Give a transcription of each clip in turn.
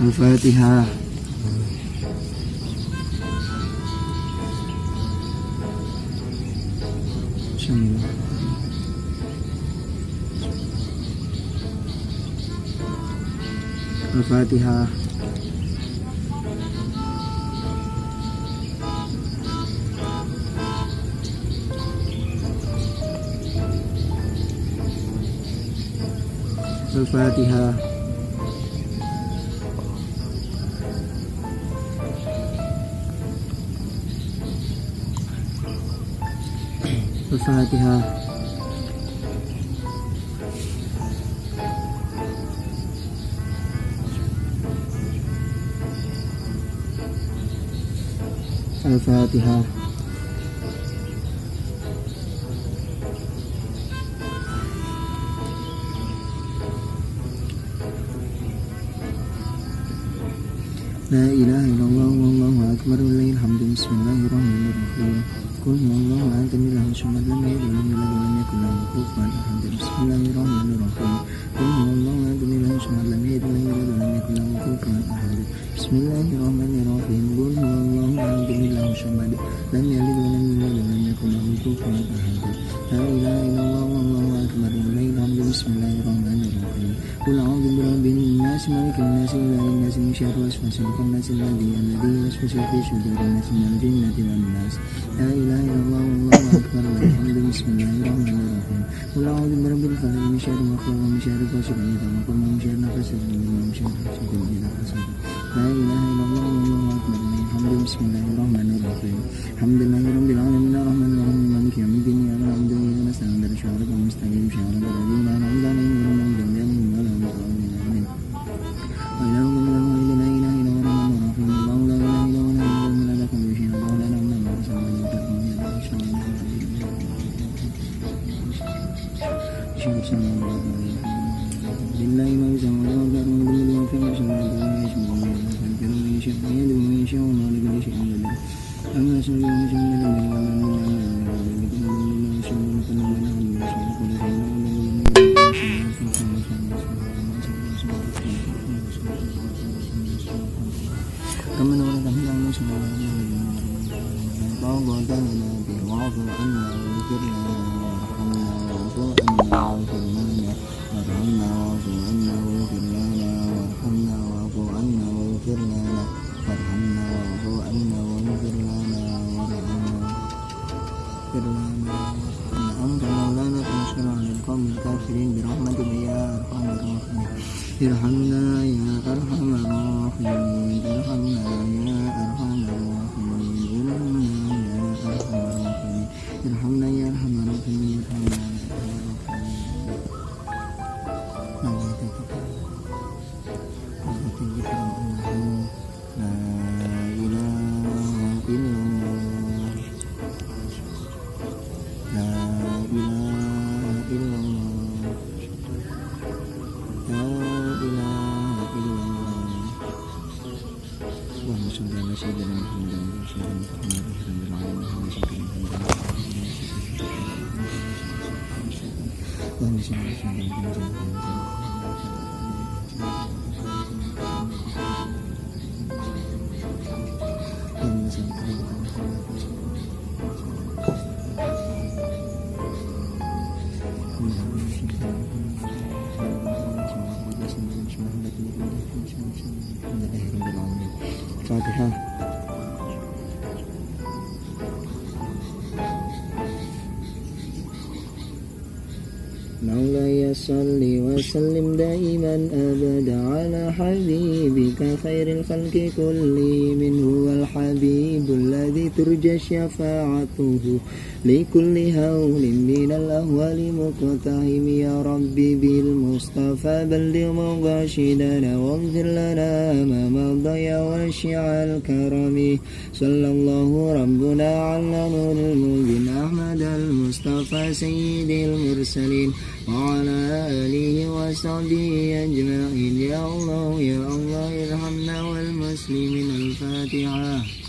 Al-Fatihah Al-Fatihah Al-Fatihah Al-Fatihah Al-Fatihah La ilaha لم يلد ولم يولد ولم يكن له كفوا أحد. لا إله إلا الله والله أكبر وإليه الحمد بسم الله الرحمن الرحيم قل أعوذ برب الناس ملك الناس إله الناس من شر وسوس الخناس الذي الذي يوسوس في صدور الناس من الجنة والناس. لا إله إلا الله والله أكبر والحمد بسم الله الرحمن الرحيم قل أعوذ برب الفلق من شر ما خلق ومن شر غاسق إذا وقب ومن شر نفس ومن شر حاسد إذا حسد لا إله إلا الله Bismillahirrahmanirrahim. Alhamdulillahirrahmanirrahim Irhamna ya arhamar rahimin Irhamna ya arhamar rahimin. Thank you. chai thứ hai nắng lay sân وسلم دائما أبدا على حبيبك خير الخلق كلهم هو الحبيب الذي ترجى شفاعته لكل هول من الأهوال مقتحم. يا ربي بالمصطفى بلغ مغاشدنا واغفر لنا ما مضى واشع الكرم. صلى الله ربنا على نور المبين أحمد المصطفى سيد المرسلين. وعلى آله وصحبه أجمعين. يا الله يا الله ارحمنا والمسلمين. الفاتحة.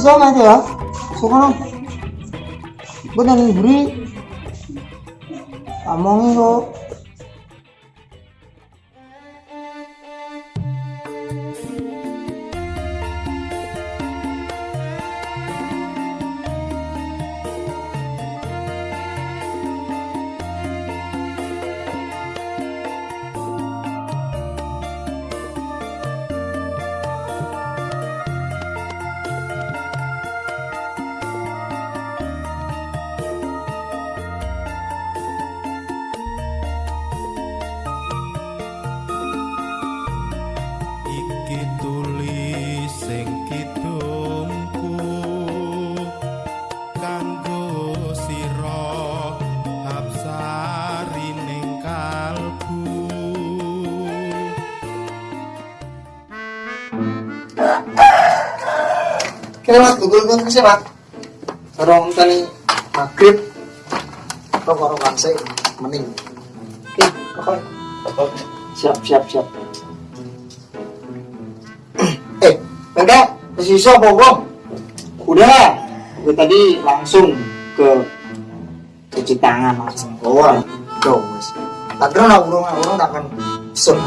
Bisa nanti ya? Suka Gue nang buri. Amongi kok. iki Kira mas Google pun sih pak. Orang tani maghrib. Kok orang kansai mening. Oke, oke. Siap, siap, siap. eh, enggak, sisa pokok. Udah, gue tadi langsung ke cuci tangan langsung. Oh, tuh, wes. Tak kira nak urung, urung tak akan sun.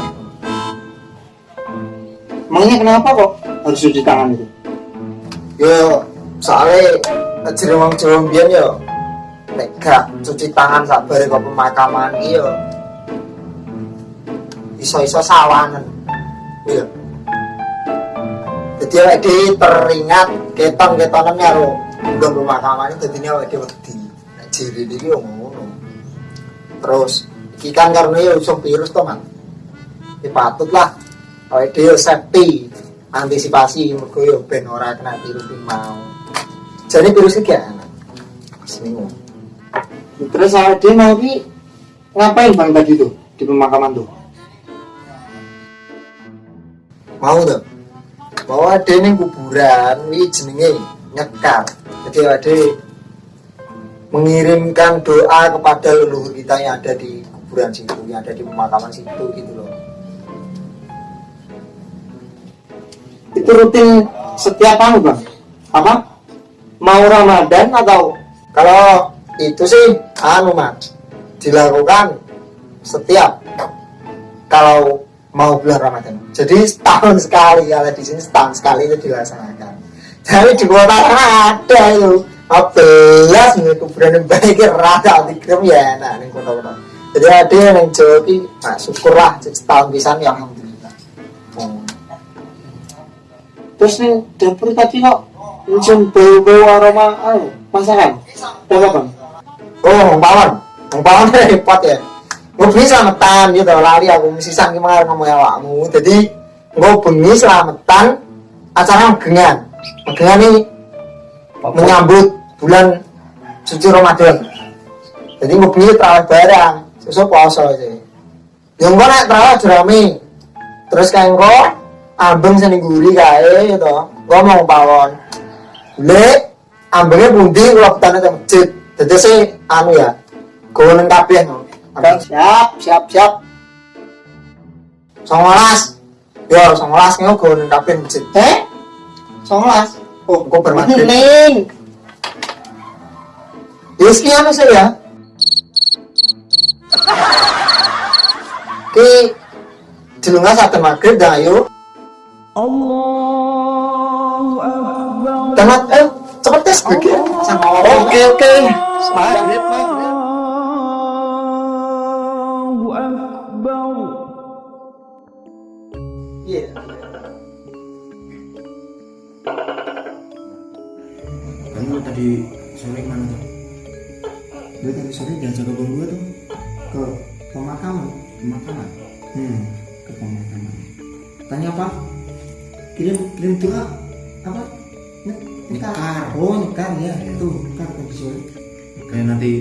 Emangnya kenapa kok harus cuci tangan itu? Yo soalnya jadi wong Jawa yo. Nek gak cuci tangan sabare kok pemakaman iki yo. Iso-iso sawanen iya. Jadi awake teringat keton-ketonan karo nggon pemakaman itu dadi awake dhewe wedi. Nek jere iki yo ngono. Terus iki kan karena yo iso virus to man iki patut lah awake dhewe safety antisipasi mergo yo ben ora kena virus mau. Jadi virus iki ana seminggu Terus saya dia mau ngapain bang tadi tuh di pemakaman tuh? mau tuh bahwa ada ning kuburan ini jenenge nyekar. Jadi ada mengirimkan doa kepada leluhur kita yang ada di kuburan situ yang ada di pemakaman situ gitu loh Itu rutin setiap tahun bang? Apa? Mau Ramadan atau? Kalau itu sih anu mas dilakukan setiap kalau mau bulan Ramadan. Jadi setahun sekali kalau di sini setahun sekali itu dilaksanakan. Jadi di kota ada itu. Belas nih kuburan yang baik rada dikirim ya enak nih kota-kota. Jadi ada yang Jawa ki nah syukurlah setahun pisan ya terus nih dapur tadi kok mencium bau-bau aroma anu, masakan? Apa bang? oh ngomong ngomong repot ya. Gue bengi selamatan gitu lari aku mesti sangki mengarang ngomong awakmu. Jadi gue bengi selamatan acara megengan megengan ini menyambut bulan suci Ramadan. Jadi gue bengi terawih barang sesuai puasa aja. Yang gue naik terawih jerami terus kayak gue ambeng seni guri kae gitu gue mau pawon le ambengnya bundi kalau petani ke masjid jadi sih anu ya gue neng kabeh no Ada Siap, siap, siap. songolas. Yo, songolas nih gue nengkapin masjid. Eh? Songolas. Oh, gue bermaghrib. Ning. Yes, iya mas ya. Ki jelunga satu maghrib dah ayo. Allahu Akbar. Tangan eh cepet tes sama orang. Oke, oke. Maghrib, maghrib. Iya. Kamu tadi sore mana tuh? Gue tadi sore diajak ke gue tuh ke pemakaman. Pemakaman. Hmm, ke pemakaman. Tanya apa? Kirim kirim doa apa? Nek- Nekar. Oh nekar ya. Tuh nekar tadi sore. Kayak nanti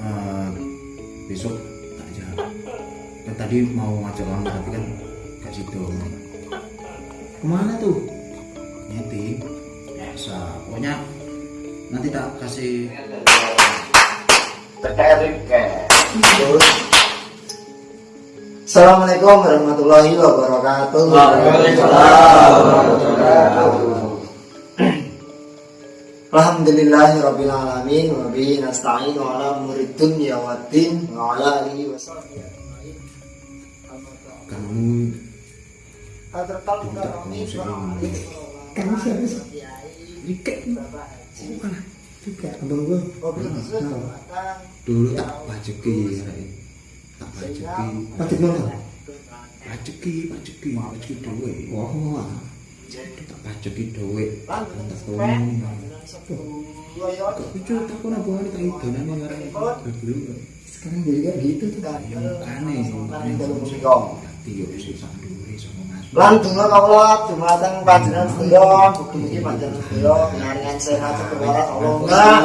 eh, besok tak jawab. Kan tadi mau ngajak kamu tapi kan gak situ. Ke mana tuh? Nyeti. Biasa. Pokoknya nanti tak kasih Assalamualaikum warahmatullahi wabarakatuh. Alhamdulillahi rabbil alamin wa bihi nasta'in wa ala umuri dunya waddin wa ala alihi wa sahbihi. kamu siapa sih? Rike. Bukan. Rike. Abang gue. dulu tak pajeki ya. tak rezeki rezeki mana? Rezeki rezeki rezeki dewe wah wah tak rezeki dewe tak tolong tapi cuy tak tak itu nanti orang itu sekarang jadi kan gitu tuh. Kan yang aneh yang aneh kalau musik dong nanti sama mas lan donga nggak ulat cuma datang panjangan sendok bukti bukti panjangan sendok sehat sekeluarga tolong nggak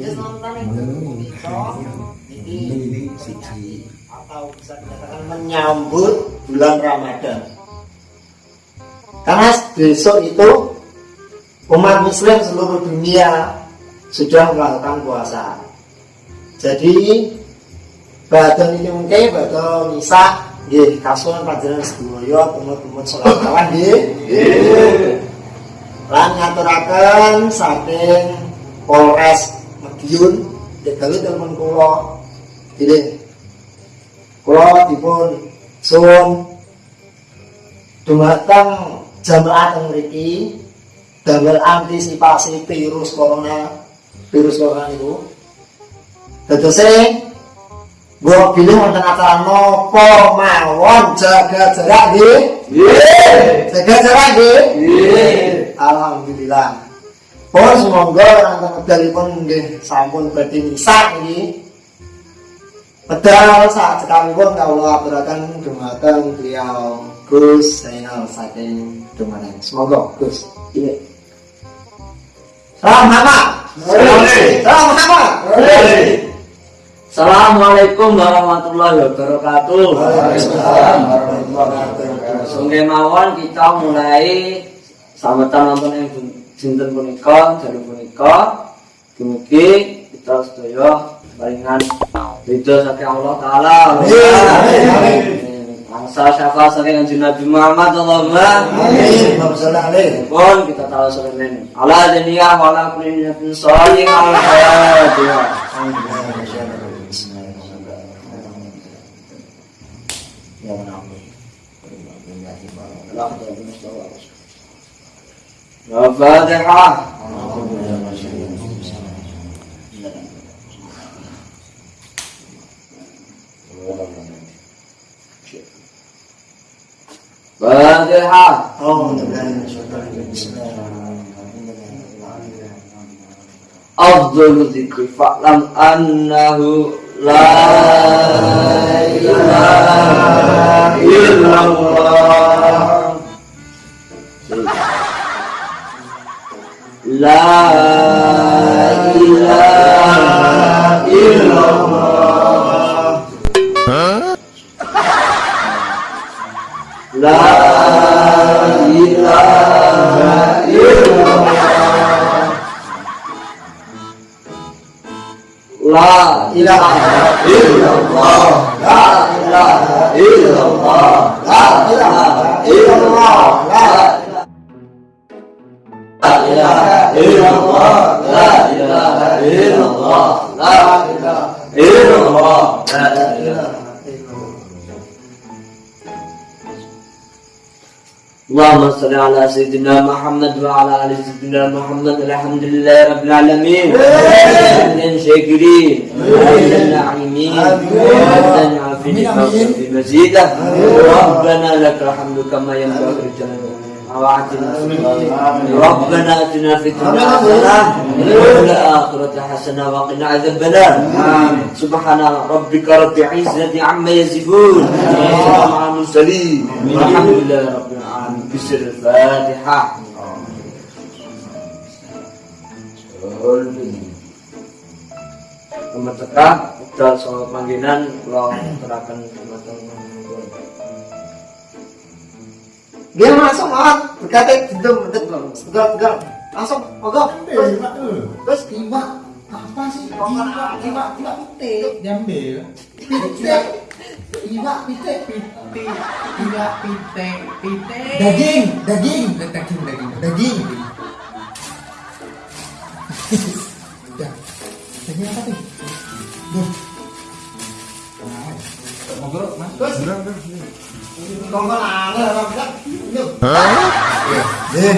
Ya, selamat Ini ini siji atau bisa dikatakan menyambut bulan Ramadan. Karena besok itu umat muslim seluruh dunia sudah melakukan puasa. Jadi badan ini mungkin badan misa nggih kasuhan panjenengan sedaya tumut-tumut salat kawan nggih. Lan ngaturaken saking Polres Madiun degawe telepon kula. Pilih kula dipun suwun dumateng jamaah teng mriki. Damel antisipasi virus corona virus corona niku. Dadose gua pilih wonten acara nopo mawon jaga jarak nggih? Jaga jarak nggih. Alhamdulillah pun semoga nonton medalipun nggih sampun badhe misak nggih Pedal saat sekali pun kalau aturakan dumateng beliau Gus Zainal saking dumateng. Semoga Gus. Iya. Salam hama. Salam hama. Assalamualaikum warahmatullahi wabarakatuh. Waalaikumsalam warahmatullahi wabarakatuh. Sungguh mawon kita mulai sambutan wonten ing dinten punika, jalur punika. Dumugi kita sedaya paringan ridho saking Allah taala. Bangsa syafaat saking Kanjeng Nabi Muhammad Allahumma Amin. Allahumma alaihi. pun kita tahu sebenarnya ala dunia wala kulli nafsin sholih al fatihah Al-Fatihah Fatihah أفضل الذكر فاعلم أنه لا إله إلا الله. La ilaha illallah La ilaha illallah La ilaha illallah La illallah La ilaha illallah La ilaha اللهم صل على سيدنا محمد وعلى آل سيدنا محمد الحمد لله رب العالمين. حمدا شاكرين. حمدا ناعمين حمدا عافين في مزيده ربنا لك الحمد كما ينبغي لجلالك ربنا اتنا في الدنيا حسنه وفي الاخره حسنه وقنا عذاب النار سبحان ربك رب العزه عما يصفون وسلام على المرسلين والحمد لله رب العالمين بسر الفاتحه Nomor tekah, dan soal panggilan, kalau terakan matang dia langsung ah, berkata gedung, tegal, tegal, langsung, mogok, terus, terus tiba, apa sih? Tiba, tiba, tiba pite, Diambil. pite, tiba pite, Pite, tidak pite, pite. daging, daging, Daging, daging. daging. Daging apa tuh? Duh, Ngobrol, Mas. Terus? Kongkol aneh, orang bilang, yuk. Eh,